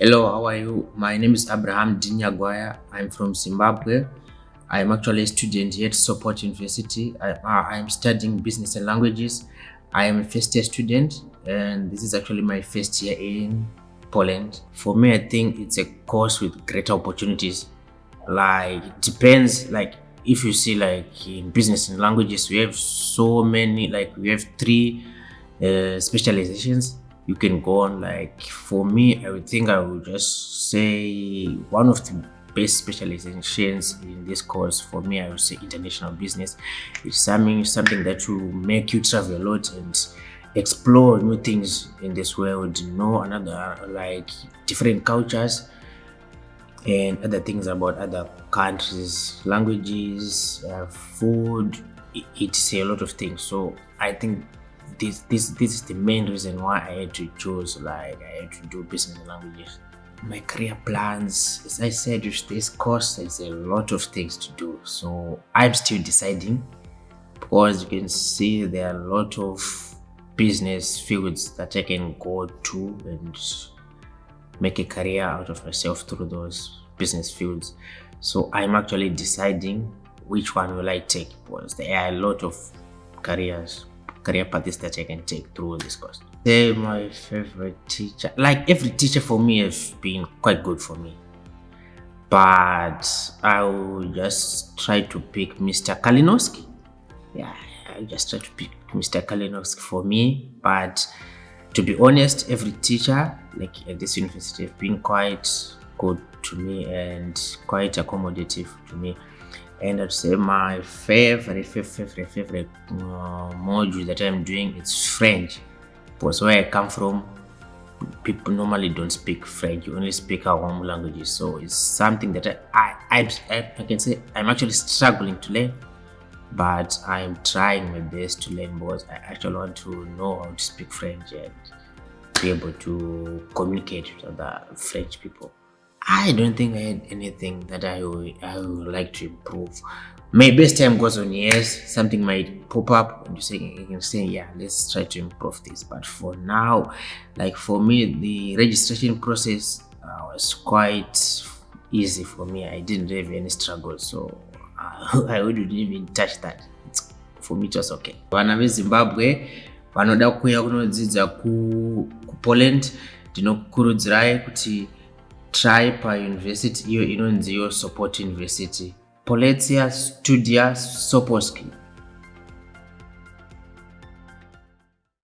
Hello, how are you? My name is Abraham Dinyagwaya. I'm from Zimbabwe. I'm actually a student here at Sopot University. I, uh, I'm studying business and languages. I am a first year student and this is actually my first year in Poland. For me, I think it's a course with greater opportunities. Like, it depends, like, if you see like in business and languages, we have so many, like we have three uh, specializations you can go on like for me i would think i would just say one of the best specializations in this course for me i would say international business it's something something that will make you travel a lot and explore new things in this world know another like different cultures and other things about other countries languages uh, food it's a lot of things. So i think this this this is the main reason why i had to choose like i had to do business languages. My career plans as i said with this course there's a lot of things to do. So i'm still deciding because you can see there are a lot of business fields that i can go to and make a career out of myself through those business fields. So i'm actually deciding which one will i take because there are a lot of careers career paths that I can take through this course. Say my favorite teacher, like every teacher for me has been quite good for me. But I will just try to pick Mr. Kalinowski. Yeah, I just try to pick Mr. Kalinowski for me. But to be honest, every teacher like at this university have been quite good to me and quite accommodative to me and I'd say my favorite, favorite, favorite uh, module that I'm doing is French. Because where I come from, people normally don't speak French. You only speak our home languages. So it's something that I, I, I, I can say I'm actually struggling to learn, but I'm trying my best to learn because I actually want to know how to speak French and be able to communicate with other French people. I don't think I had anything that I would, I would like to improve. Maybe as time goes on, yes, something might pop up and you say you can say, yeah, let's try to improve this. But for now, like for me, the registration process uh, was quite easy for me. I didn't have any struggle, so uh, I wouldn't even touch that. It's, for me, it was okay. Vana veZimbabwe vanoda kuuya kunodzidza ku, ku Poland ndinokukurudzirai kuti try pauniversity iyo inonzi yo support university. Poletia studia soposki